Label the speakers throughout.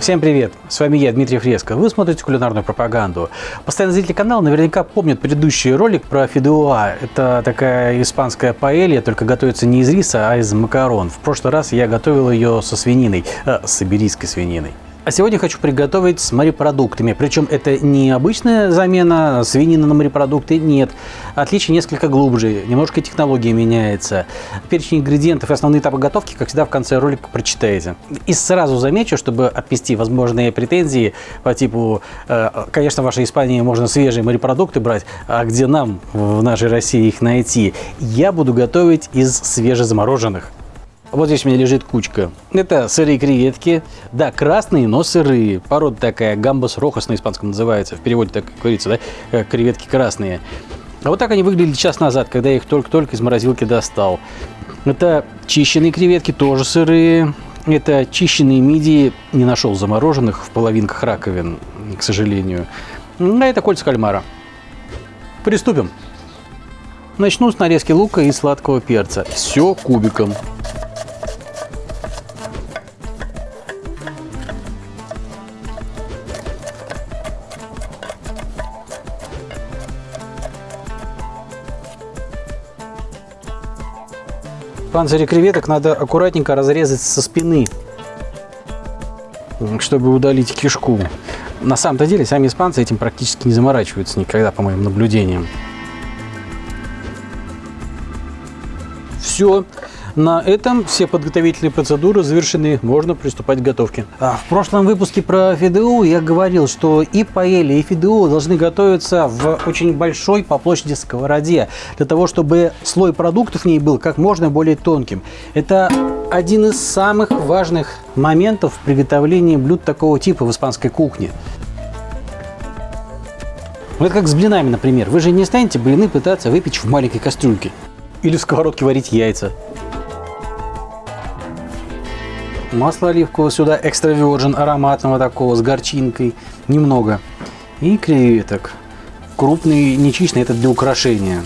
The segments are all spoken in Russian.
Speaker 1: Всем привет! С вами я, Дмитрий Фреско. Вы смотрите кулинарную пропаганду. Постоянные зрители канала наверняка помнят предыдущий ролик про фидеуа. Это такая испанская паэлья, только готовится не из риса, а из макарон. В прошлый раз я готовил ее со свининой, э, с иберийской свининой. А сегодня хочу приготовить с морепродуктами. Причем это не обычная замена свинины на морепродукты, нет. Отличие несколько глубже, немножко технология меняется. Перечень ингредиентов и основные этапы готовки, как всегда, в конце ролика прочитаете. И сразу замечу, чтобы отпести возможные претензии по типу, э, конечно, в вашей Испании можно свежие морепродукты брать, а где нам в нашей России их найти? Я буду готовить из свежезамороженных. Вот здесь у меня лежит кучка. Это сырые креветки. Да, красные, но сырые. Порода такая, гамбас рохас на испанском называется. В переводе так говорится, да? Креветки красные. А вот так они выглядели час назад, когда я их только-только из морозилки достал. Это чищенные креветки, тоже сырые. Это чищенные мидии, не нашел замороженных в половинках раковин, к сожалению. А это кольца кальмара. Приступим. Начну с нарезки лука и сладкого перца. Все кубиком. Панцири креветок надо аккуратненько разрезать со спины, чтобы удалить кишку. На самом-то деле сами испанцы этим практически не заморачиваются никогда, по моим наблюдениям. Все. На этом все подготовительные процедуры завершены, можно приступать к готовке. А в прошлом выпуске про ФИДУ я говорил, что и паэли, и ФИДУ должны готовиться в очень большой по площади сковороде, для того, чтобы слой продуктов в ней был как можно более тонким. Это один из самых важных моментов в приготовлении блюд такого типа в испанской кухне. Ну, это как с блинами, например. Вы же не станете блины пытаться выпечь в маленькой кастрюльке. Или в сковородке варить яйца. Масло оливкового сюда экстра virgin ароматного такого с горчинкой. Немного. И креветок. Крупный, нечищенный, это для украшения.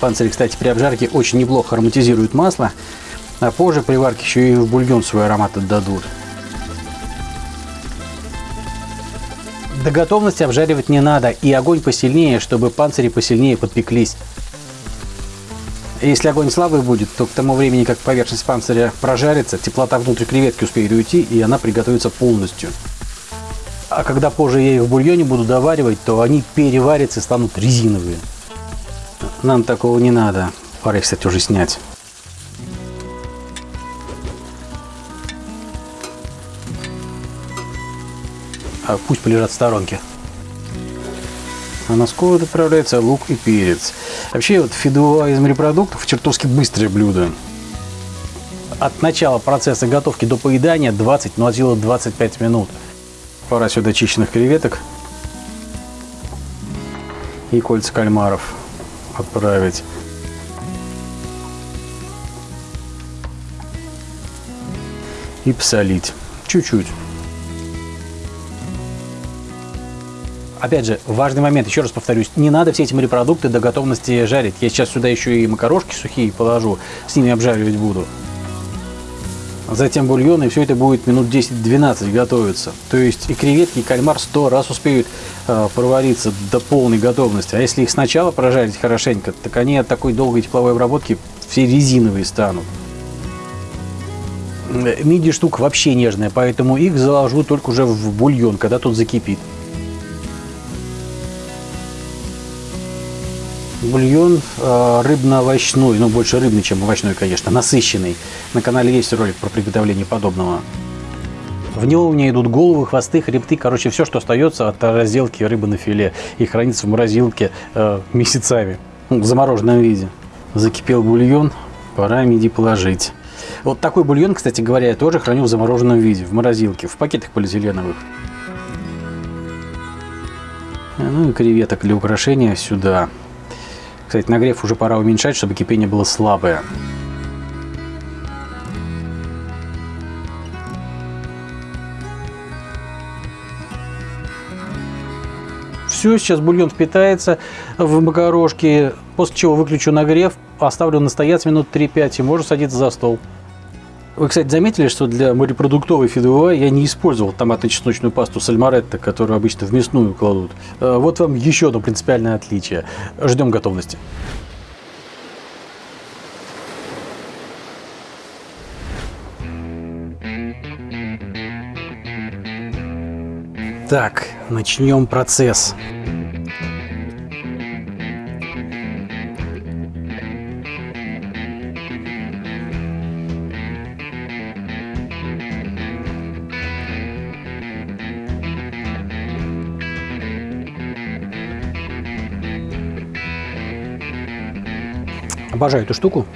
Speaker 1: Панцири, кстати, при обжарке очень неплохо ароматизируют масло. А позже при варке еще и в бульон свой аромат отдадут. До готовности обжаривать не надо. И огонь посильнее, чтобы панцири посильнее подпеклись. Если огонь слабый будет, то к тому времени, как поверхность панциря прожарится, теплота внутрь креветки успеет уйти, и она приготовится полностью. А когда позже я их в бульоне буду доваривать, то они переварятся и станут резиновые. Нам такого не надо. Пора их, кстати, уже снять. А пусть полежат в сторонке а на сковород отправляется лук и перец. Вообще вот фидуа из морепродуктов чертовски быстрое блюдо. От начала процесса готовки до поедания 20, ну от силы 25 минут. Пора сюда чищенных креветок и кольца кальмаров отправить. И посолить. Чуть-чуть. Опять же, важный момент, еще раз повторюсь, не надо все эти морепродукты до готовности жарить. Я сейчас сюда еще и макарошки сухие положу, с ними обжаривать буду. Затем бульон, и все это будет минут 10-12 готовиться. То есть и креветки, и кальмар 100 раз успеют э, провариться до полной готовности. А если их сначала прожарить хорошенько, так они от такой долгой тепловой обработки все резиновые станут. Миди штука вообще нежная, поэтому их заложу только уже в бульон, когда тут закипит. Бульон э, рыбно-овощной, ну больше рыбный, чем овощной, конечно, насыщенный. На канале есть ролик про приготовление подобного. В него у меня идут головы, хвосты, хребты, короче, все, что остается от разделки рыбы на филе. И хранится в морозилке э, месяцами, в замороженном виде. Закипел бульон, пора миди положить. Вот такой бульон, кстати говоря, я тоже храню в замороженном виде, в морозилке, в пакетах полиэтиленовых. Ну и креветок для украшения сюда. Кстати, нагрев уже пора уменьшать, чтобы кипение было слабое. Все, сейчас бульон впитается в макарошки, после чего выключу нагрев, оставлю настояться минут 3-5 и можно садиться за стол. Вы, кстати, заметили, что для морепродуктовой фидуа я не использовал томатно-чесночную пасту сальмаретто, которую обычно в мясную кладут. Э, вот вам еще одно принципиальное отличие. Ждем готовности. Так, начнем процесс. Обожаю эту штуку.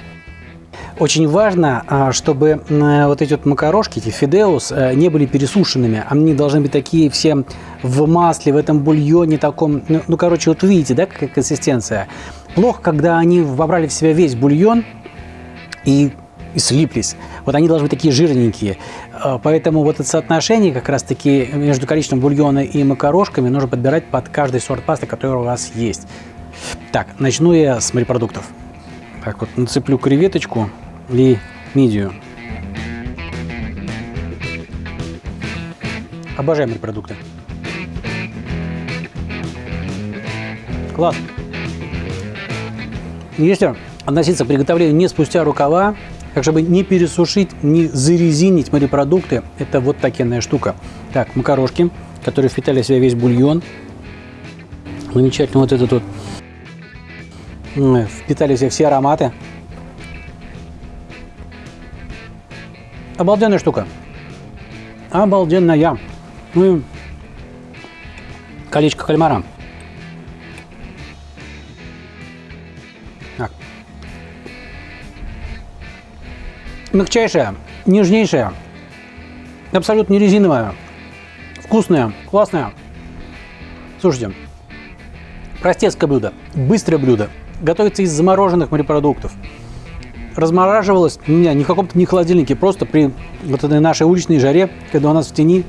Speaker 1: Очень важно, а, чтобы вот эти вот макарошки, эти фидеус, э, не были пересушенными. Они должны быть такие все в масле, в этом бульоне таком. Ну, ну короче, вот видите, да, какая консистенция. Плохо, когда они вобрали в себя весь бульон и, и слиплись. Вот они должны быть такие жирненькие. А, поэтому вот это соотношение как раз-таки между количеством бульона и макарошками нужно подбирать под каждый сорт пасты, который у вас есть. Так, начну я с морепродуктов. Так вот, нацеплю креветочку и мидию. Обожаем морепродукты. Класс. Если относиться к приготовлению не спустя рукава, так чтобы не пересушить, не зарезинить морепродукты, это вот такая штука. Так, макарошки, которые впитали в себя весь бульон. Замечательно вот этот вот впитали все, все ароматы. Обалденная штука. Обалденная. Ну и колечко кальмара. Так. Мягчайшая, нежнейшая, абсолютно не резиновая, вкусная, классная. Слушайте, простецкое блюдо, быстрое блюдо, готовится из замороженных морепродуктов. Размораживалось меня не в каком-то не холодильнике, просто при вот этой нашей уличной жаре, когда у нас в тени,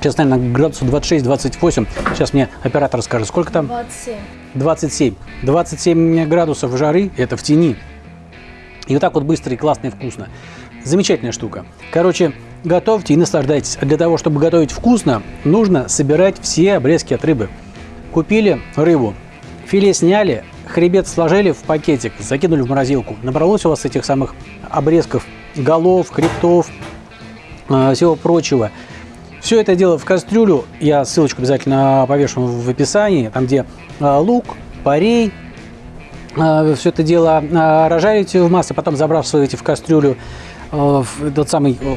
Speaker 1: сейчас, наверное, градусов 26-28, сейчас мне оператор скажет, сколько там?
Speaker 2: 27.
Speaker 1: 27. 27 градусов жары, это в тени. И вот так вот быстро и классно и вкусно. Замечательная штука. Короче, готовьте и наслаждайтесь. А для того, чтобы готовить вкусно, нужно собирать все обрезки от рыбы. Купили рыбу, филе сняли, хребет сложили в пакетик, закинули в морозилку. Набралось у вас этих самых обрезков, голов, хребтов, э, всего прочего. Все это дело в кастрюлю, я ссылочку обязательно повешу в описании, там где э, лук, парей, э, все это дело разжарите в масле, потом забрасываете в кастрюлю Э, тот самый э,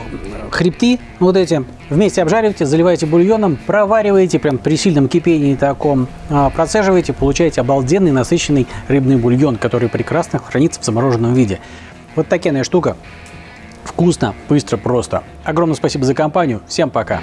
Speaker 1: хребти вот эти, вместе обжариваете, заливаете бульоном, провариваете прям при сильном кипении таком, э, процеживаете, получаете обалденный насыщенный рыбный бульон, который прекрасно хранится в замороженном виде. Вот такая штука. Вкусно, быстро, просто. Огромное спасибо за компанию. Всем пока.